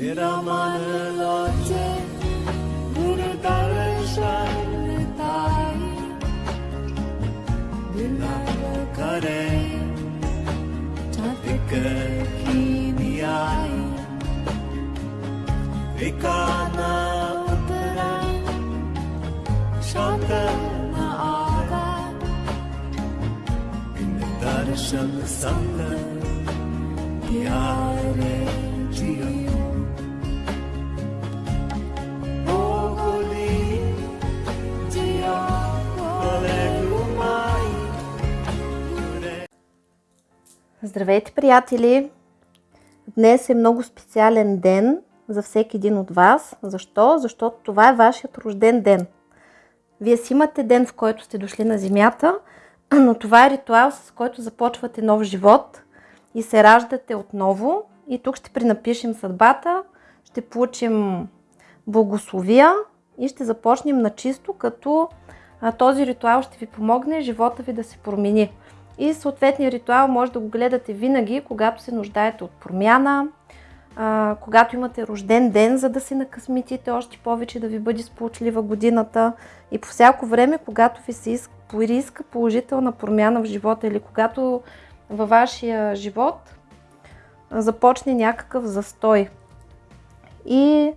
Viramanıloce Burudarışanıtay Dilakare Çatıkıkiniyay Vikana utara Şantana aga Dindarışanı sandı Diyare Ciyanı Здравейте, приятели! Днес е много специален ден за всеки един от вас. Защо? Защото това е вашият рожден ден. Вие си имате ден, в който сте дошли на Земята, но това е ритуал, с който започвате нов живот и се раждате отново. И тук ще пренапишем съдбата, ще получим благословия и ще започнем на чисто, като този ритуал ще ви помогне живота ви да се промени. И съответния ритуал може да го гледате винаги, когато се нуждаете от промяна, когато имате рожден ден, за да се накъсметите още повече, да ви бъде сполучлива годината и по всяко време, когато ви се иска, поиска положителна промяна в живота или когато във вашия живот започне някакъв застой. И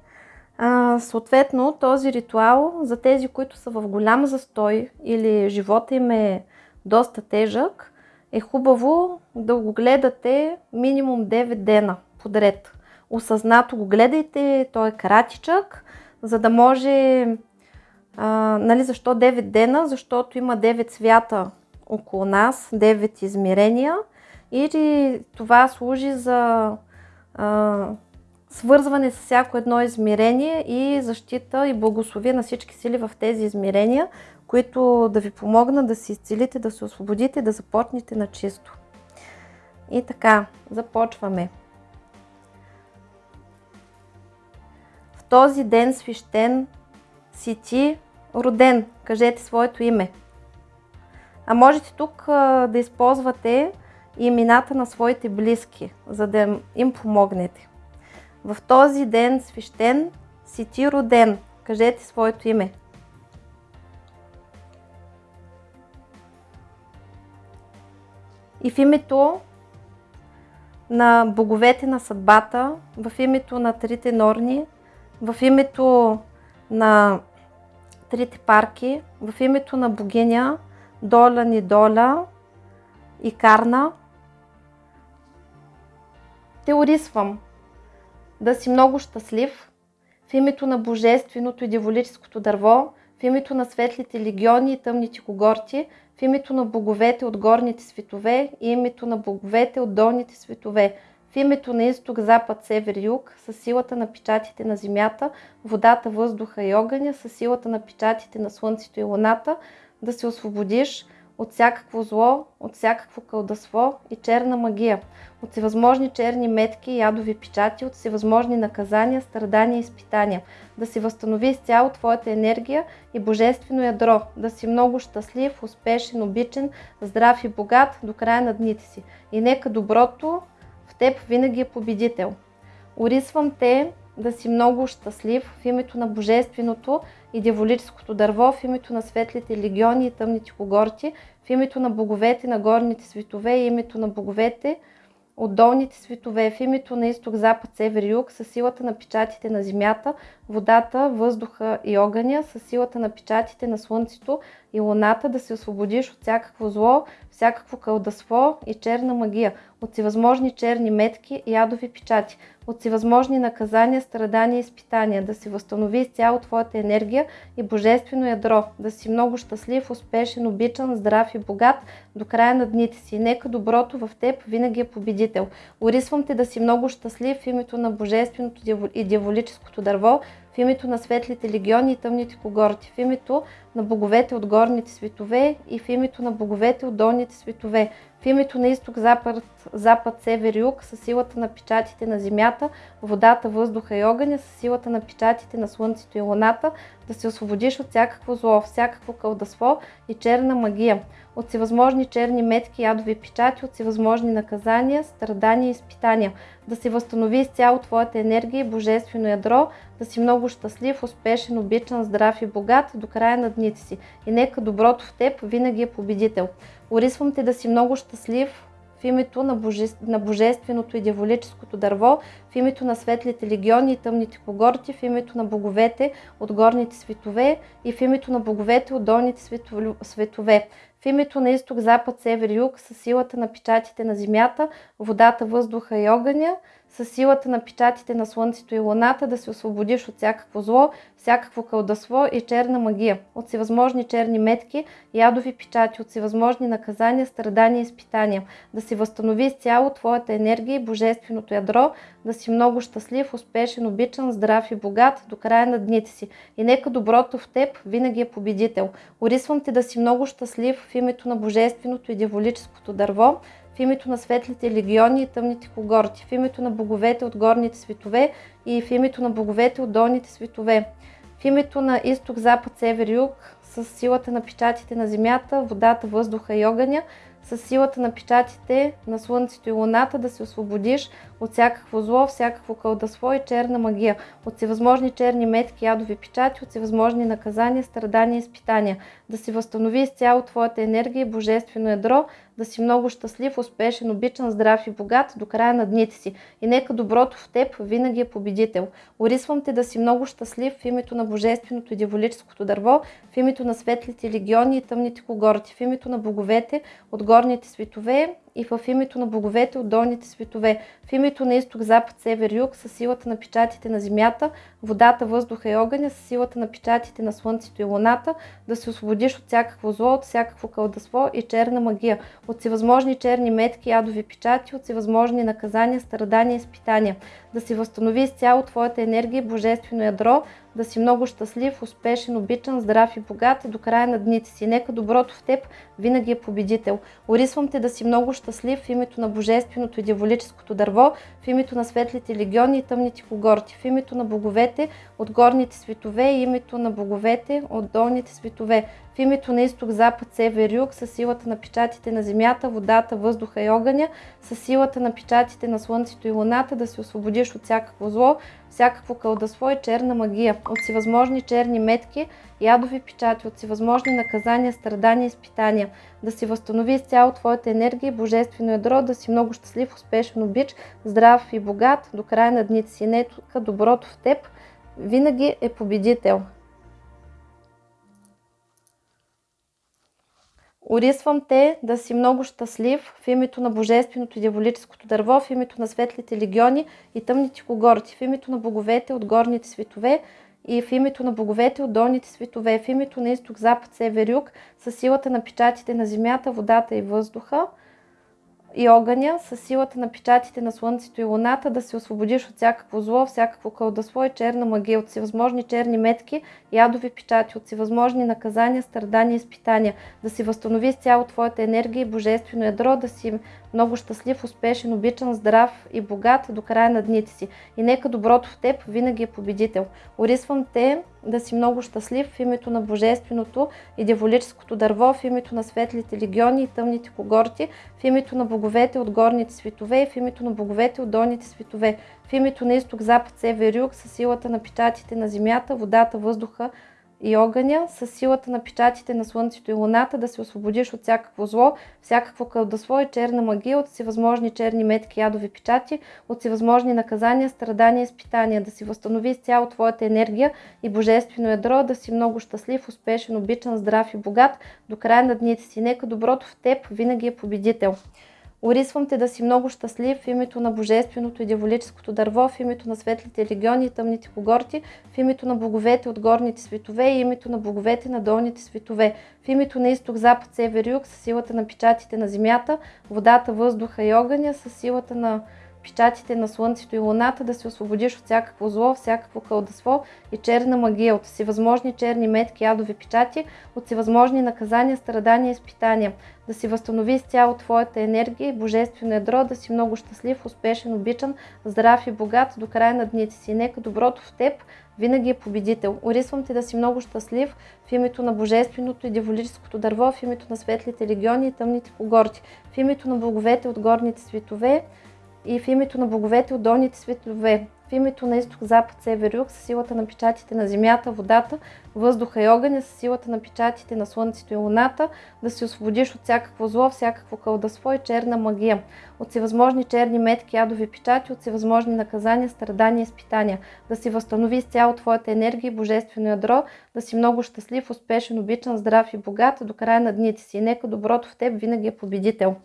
съответно този ритуал за тези, които са в голям застой или живота им е доста тежък, е хубаво да го гледате минимум 9 дена подред. Осъзнато го гледайте, той е кратичък, за да може... А, нали, защо 9 дена? Защото има 9 свята около нас, 9 измерения и това служи за а, свързване с всяко едно измерение и защита и благословие на всички сили в тези измерения, които да ви помогнат да се изцелите, да се освободите, да започнете на чисто. И така, започваме. В този ден свещен си ти роден. Кажете своето име. А можете тук да използвате имената на своите близки, за да им помогнете. В този ден свещен си ти роден. Кажете своето име. И в името на боговете на съдбата, в името на трите норни, в името на трите парки, в името на богиня Доля Нидоля и Карна, те орисвам да си много щастлив в името на Божественото и Диволическото дърво, в името на светлите легиони и тъмните когорти, в името на боговете от горните светове и името на боговете от долните светове, в името на изток, запад, север, юг, с силата на печатите на земята, водата, въздуха и огъня, с силата на печатите на слънцето и луната, да се освободиш от всякакво зло, от всякакво кълдаство и черна магия, от всевъзможни черни метки ядови печати, от всевъзможни наказания, страдания и изпитания, да си възстанови изцяло твоята енергия и божествено ядро, да си много щастлив, успешен, обичен, здрав и богат до края на дните си. И нека доброто в теб винаги е победител. Орисвам те да си много щастлив в името на Божественото и дяволическото дърво, в името на светлите легиони и тъмните когорти, в името на боговете на горните светове и името на боговете от долните светове, в името на изток, запад, север юг, с силата на печатите на земята, водата, въздуха и огъня, с силата на печатите на слънцето и луната, да се освободиш от всякакво зло, всякакво кълдаство и черна магия, от всевъзможни черни метки и ядови печати, от всевъзможни наказания, страдания и изпитания, да си възстанови изцяло твоята енергия и божествено ядро, да си много щастлив, успешен, обичан, здрав и богат до края на дните си. Нека доброто в теб винаги е победител. Орисвам те да си много щастлив в името на божественото и дяволическото дърво, в името на светлите легиони и тъмните когорти, в името на боговете от горните светове и в името на боговете от долните светове, В името на изток, запад, запад, север, юг, с силата на печатите на земята, водата, въздуха и огъня, с силата на печатите на слънцето и луната, да се освободиш от всякакво зло, всякакво кълдаство и черна магия, от всевъзможни черни метки, ядови печати, от всевъзможни наказания, страдания и изпитания, да се възстанови изцяло твоята енергия и божествено ядро, да си много щастлив, успешен, обичан, здрав и богат до края на дните си. И нека доброто в теб винаги е победител. Орисвам те да си много щастлив, в името на, боже... на Божественото и Дяволическото дърво, в името на светлите легиони и тъмните когорти, в името на боговете от горните светове и в името на боговете от долните светове, в името на изток, запад, север, юг, с силата на печатите на земята, водата, въздуха и огъня, с силата на печатите на Слънцето и Луната да се освободиш от всякакво зло, всякакво кълдаство и черна магия, от всевъзможни черни метки, ядови печати, от всевъзможни наказания, страдания и изпитания, да си възстанови изцяло твоята енергия и божественото ядро, да си много щастлив, успешен, обичан, здрав и богат до края на дните си. И нека доброто в теб винаги е победител. Орисвам те да си много щастлив в името на божественото и дяволическото дърво, в името на светлите легиони и тъмните когорти, в името на боговете от горните светове и в името на боговете от долните светове, в името на изток, запад, север, юг, с силата на печатите на земята, водата, въздуха и огъня, с силата на печатите на Слънцето и Луната да се освободиш от всякакво зло, всякакво кълдаство и черна магия, от всевъзможни черни метки, ядови печати, от всевъзможни наказания, страдания и изпитания, да си възстанови изцяло твоята енергия и божествено ядро, да си много щастлив, успешен, обичан, здрав и богат до края на дните си. И нека доброто в теб винаги е победител. Орисвам те да си много щастлив в името на божественото и дяволическото дърво, в името на светлите легиони и тъмните когорти, в името на боговете от горните светове и в името на боговете от долните светове, в името на изток, запад, север, юг, с силата на печатите на земята, водата, въздуха и огъня, с силата на печатите на слънцето и луната, да се освободиш от всякакво зло, от всякакво кълдаство и черна магия, от всевъзможни черни метки, ядови печати, от всевъзможни наказания, страдания и изпитания, да си възстанови изцяло твоята енергия и божествено ядро, да си много щастлив, успешен, обичан, здрав и богат до края на дните си. Нека доброто в теб винаги е победител. Орисвам те да си много щастлив в името на Божественото и Дяволическото дърво, в името на светлите легиони и тъмните когорти, в името на боговете от горните светове и името на боговете от долните светове, в името на изток, запад, север, юг, с силата на печатите на земята, водата, въздуха и огъня, с силата на печатите на слънцето и луната да се освободиш от всякакво зло, всякакво кълдаство и черна магия, от всевъзможни черни метки, ядови печати, от всевъзможни наказания, страдания и изпитания, да си възстанови изцяло твоята енергия и божествено ядро, да си много щастлив, успешен, обич, здрав и богат до края на дните си. Нека доброто в теб винаги е победител. Орисвам те да си много щастлив в името на Божественото и Дяволическото дърво, в името на светлите легиони и тъмните когорти, в името на боговете от горните светове и в името на боговете от долните светове, в името на изток, запад, север, юг, с силата на печатите на земята, водата и въздуха, и огъня, с силата на печатите на Слънцето и Луната, да се освободиш от всякакво зло, всякакво кълдасло и черна магия, от всевъзможни черни метки, ядови печати, от всевъзможни наказания, страдания и изпитания, да си възстанови с цяло твоята енергия и божествено ядро, да си много щастлив, успешен, обичан, здрав и богат до края на дните си. И нека доброто в теб винаги е победител. Орисвам те да си много щастлив в името на Божественото и Дяволическото дърво, в името на светлите легиони и тъмните когорти, в името на боговете от горните светове и в името на боговете от долните светове, в името на изток, запад, север, юг, със силата на печатите на земята, водата, въздуха, и огъня, с силата на печатите на Слънцето и Луната да се освободиш от всякакво зло, всякакво кълдасло и черна магия, от всевъзможни черни метки ядови печати, от всевъзможни наказания, страдания изпитания, да си възстанови цяло твоята енергия и божествено ядро, да си много щастлив, успешен, обичан, здрав и богат до края на дните си. Нека доброто в теб винаги е победител. Орисвам те да си много щастлив в името на Божественото и Дяволическото дърво, в името на светлите легиони и тъмните когорти, в името на боговете от горните светове и името на боговете на долните светове, в името на изток, запад, север, юг, с силата на печатите на земята, водата, въздуха и огъня, с силата на печатите на Слънцето и Луната, да се освободиш от всякакво зло, всякакво кълдество и черна магия, от всевъзможни черни метки, ядови печати, от всевъзможни наказания, страдания и изпитания. Да си възстанови с цяло твоята енергия и божествено ядро, да си много щастлив, успешен, обичан, здрав и богат до края на дните си. Нека доброто в теб винаги е победител. Орисвам ти да си много щастлив в името на Божественото и Диволическото дърво, в името на светлите легиони и тъмните когорти, в името на боговете от горните светове и в името на боговете от долните светове, в името на изток, запад, север, юг, с силата на печатите на земята, водата, въздуха и огъня, с силата на печатите на слънцето и луната, да се освободиш от всякакво зло, всякакво кълдасво и черна магия, от всевъзможни черни метки, ядови печати, от всевъзможни наказания, страдания и изпитания, да си възстанови с цяло твоята енергия и божествено ядро, да си много щастлив, успешен, обичан, здрав и богат до края на дните си. Нека доброто в теб винаги е победител.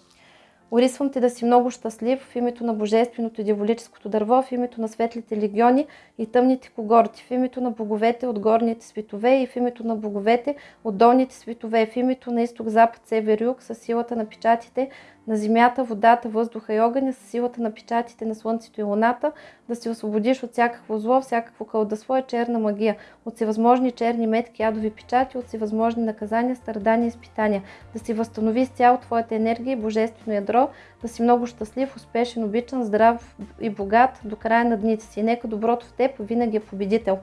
Орисвам ти да си много щастлив в името на Божественото и Дяволическото дърво, в името на светлите легиони и тъмните когорти, в името на боговете от горните светове и в името на боговете от долните светове, в името на изток, запад, север, юг, с силата на печатите на земята, водата, въздуха и огъня, с силата на печатите на слънцето и луната, да се освободиш от всякакво зло, всякакво кълдасво и черна магия, от всевъзможни черни метки, ядови печати, от всевъзможни наказания, страдания и изпитания, да си възстанови с цяло твоята енергия и божествено ядро, да си много щастлив, успешен, обичан, здрав и богат до края на дните си. Нека доброто в теб винаги е победител.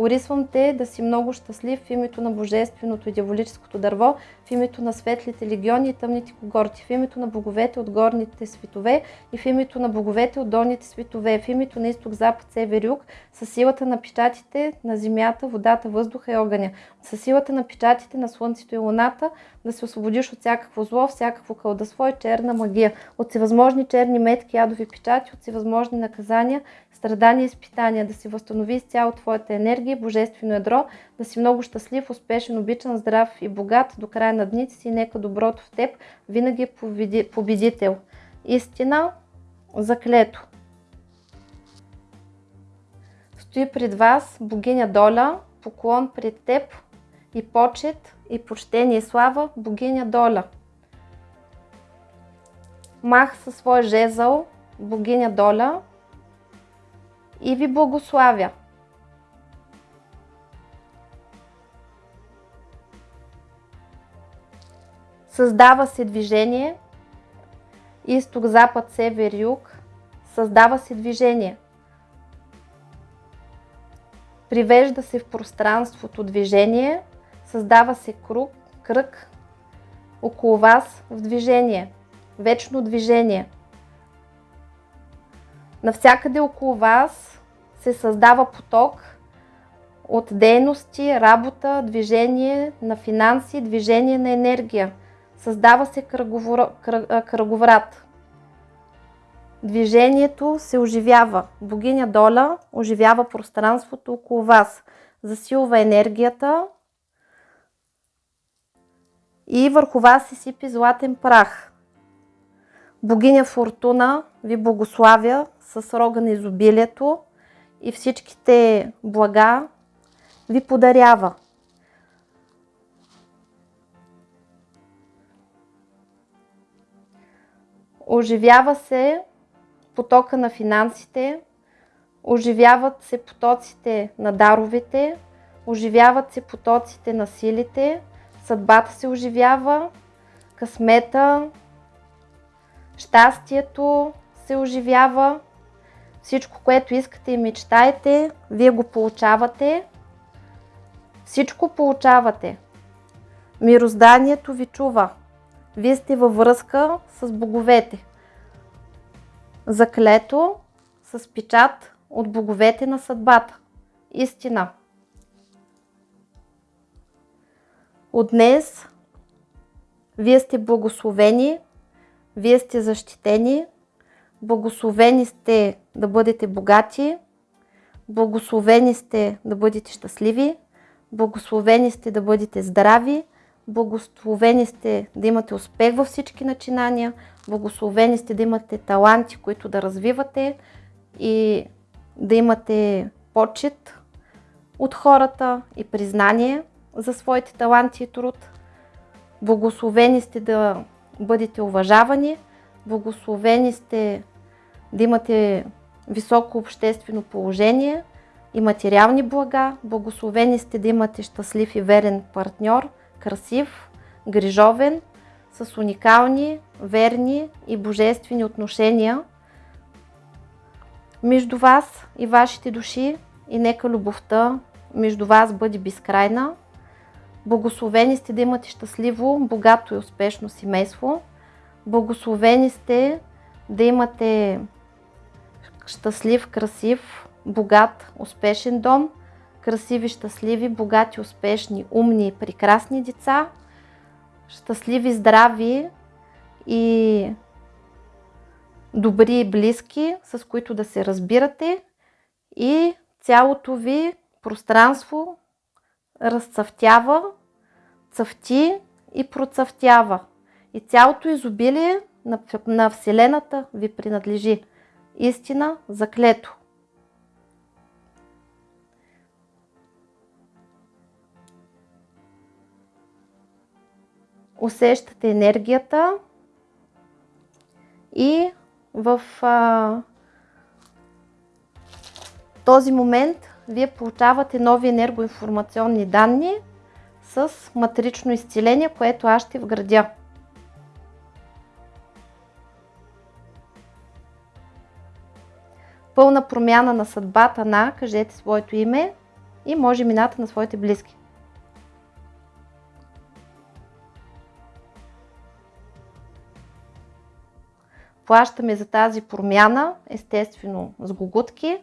Орисвам те да си много щастлив в името на Божественото и Дяволическото дърво, в името на светлите легиони и тъмните когорти, в името на боговете от горните светове и в името на боговете от долните светове, в името на изток, запад, север, юг, с силата на печатите на земята, водата, въздуха и огъня, с силата на печатите на слънцето и луната, да се освободиш от всякакво зло, всякакво кълдасво и черна магия, от всевъзможни черни метки, ядови печати, от всевъзможни наказания, страдания и изпитания, да си възстанови с цяло твоята енергия, божествено ядро, да си много щастлив, успешен, обичан, здрав и богат до края на дните си. Нека доброто в теб винаги е победител. Истина, заклето. Стои пред вас богиня Доля, поклон пред теб и почет и почтение и слава богиня Доля. Мах със свой жезъл богиня Доля и ви благославя. Създава се движение. Изток, запад, север, юг. Създава се движение. Привежда се в пространството движение. Създава се круг, кръг около вас в движение. Вечно движение. Навсякъде около вас се създава поток от дейности, работа, движение на финанси, движение на енергия. Създава се кръговрат. Движението се оживява. Богиня Доля оживява пространството около вас. Засилва енергията и върху вас се сипи златен прах. Богиня Фортуна ви благославя с рога на изобилието и всичките блага ви подарява. Оживява се потока на финансите, оживяват се потоците на даровете, оживяват се потоците на силите, съдбата се оживява, късмета, щастието се оживява, всичко, което искате и мечтаете, вие го получавате. Всичко получавате. Мирозданието ви чува. Вие сте във връзка с боговете. Заклето с печат от боговете на съдбата. Истина. От днес вие сте благословени, вие сте защитени, благословени сте да бъдете богати, благословени сте да бъдете щастливи, благословени сте да бъдете здрави, Благословени сте да имате успех във всички начинания, благословени сте да имате таланти, които да развивате и да имате почет от хората и признание за своите таланти и труд. Благословени сте да бъдете уважавани, благословени сте да имате високо обществено положение и материални блага. Благословени сте да имате щастлив и верен партньор, красив, грижовен, с уникални, верни и божествени отношения между вас и вашите души и нека любовта между вас бъде безкрайна. Благословени сте да имате щастливо, богато и успешно семейство. Благословени сте да имате щастлив, красив, богат, успешен дом, красиви, щастливи, богати, успешни, умни прекрасни деца, щастливи, здрави и добри и близки, с които да се разбирате и цялото ви пространство разцъфтява, цъфти и процъфтява. И цялото изобилие на, на Вселената ви принадлежи. Истина заклето. Усещате енергията и в а, този момент вие получавате нови енергоинформационни данни с матрично изцеление, което аз ще вградя. Пълна промяна на съдбата на, кажете своето име и може имената на своите близки. Плащаме за тази промяна, естествено, с гогутки,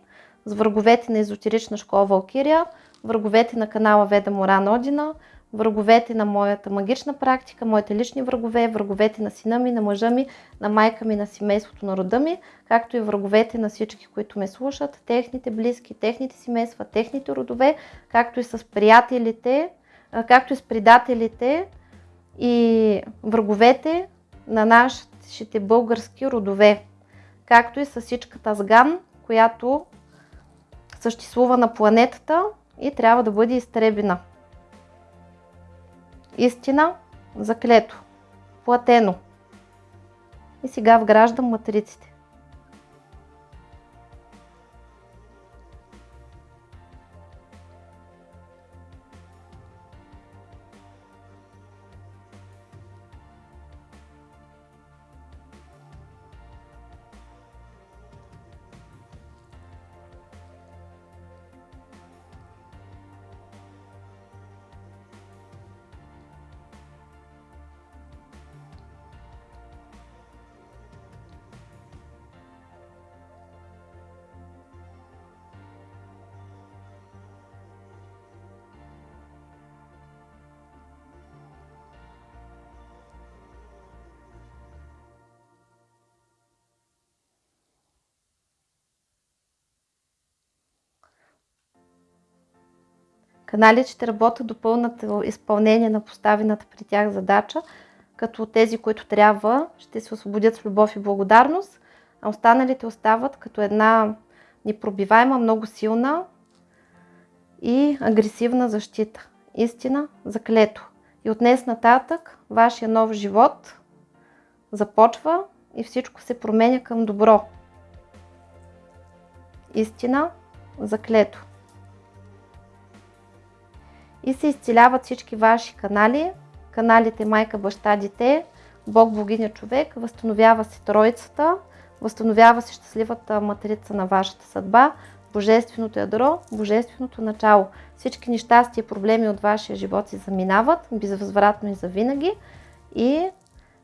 с враговете на езотерична школа Валкирия, враговете на канала Веда Моран Одина, враговете на моята магична практика, моите лични врагове, враговете на сина ми, на мъжа ми, на майка ми, на семейството на рода ми, както и враговете на всички, които ме слушат, техните близки, техните семейства, техните родове, както и с приятелите, както и с предателите и враговете на нашите български родове, както и с всичката сган, която съществува на планетата и трябва да бъде изтребена. Истина, заклето, платено. И сега вграждам матриците. Каналите работят до пълното изпълнение на поставената при тях задача, като тези, които трябва, ще се освободят с любов и благодарност, а останалите остават като една непробиваема, много силна и агресивна защита. Истина, заклето. И от днес нататък вашия нов живот започва и всичко се променя към добро. Истина, заклето и се изцеляват всички ваши канали, каналите майка, баща, дете, Бог, богиня, човек, възстановява се Троицата, възстановява се щастливата матрица на вашата съдба, Божественото ядро, Божественото начало. Всички нещастия и проблеми от вашия живот си заминават безвъзвратно и завинаги и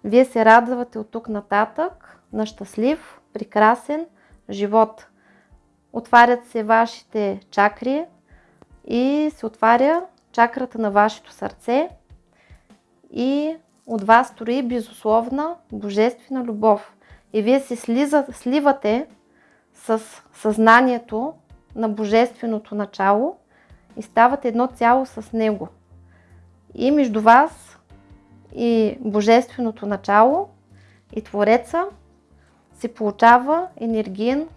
вие се радвате от тук нататък на щастлив, прекрасен живот. Отварят се вашите чакри и се отваря чакрата на вашето сърце и от вас строи безусловна божествена любов. И вие се слиза, сливате с съзнанието на божественото начало и ставате едно цяло с него. И между вас и божественото начало и Твореца се получава енергиен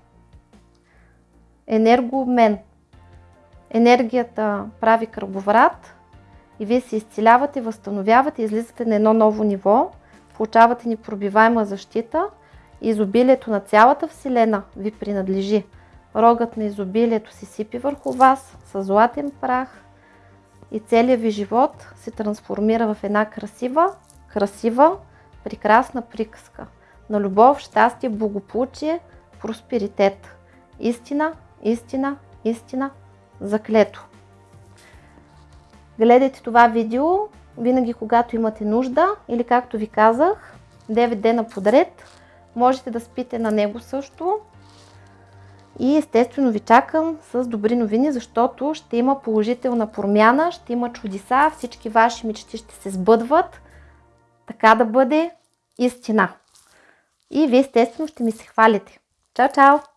енергообмен – енергията прави кръговрат и вие се изцелявате, възстановявате, излизате на едно ново ниво, получавате непробиваема защита изобилието на цялата Вселена ви принадлежи. Рогът на изобилието се сипи върху вас с златен прах и целият ви живот се трансформира в една красива, красива, прекрасна приказка на любов, щастие, благополучие, просперитет. Истина, истина, истина, заклето. Гледайте това видео винаги когато имате нужда или както ви казах, 9 дена подред. Можете да спите на него също. И естествено ви чакам с добри новини, защото ще има положителна промяна, ще има чудеса, всички ваши мечти ще се сбъдват. Така да бъде истина. И вие естествено ще ми се хвалите. Чао, чао!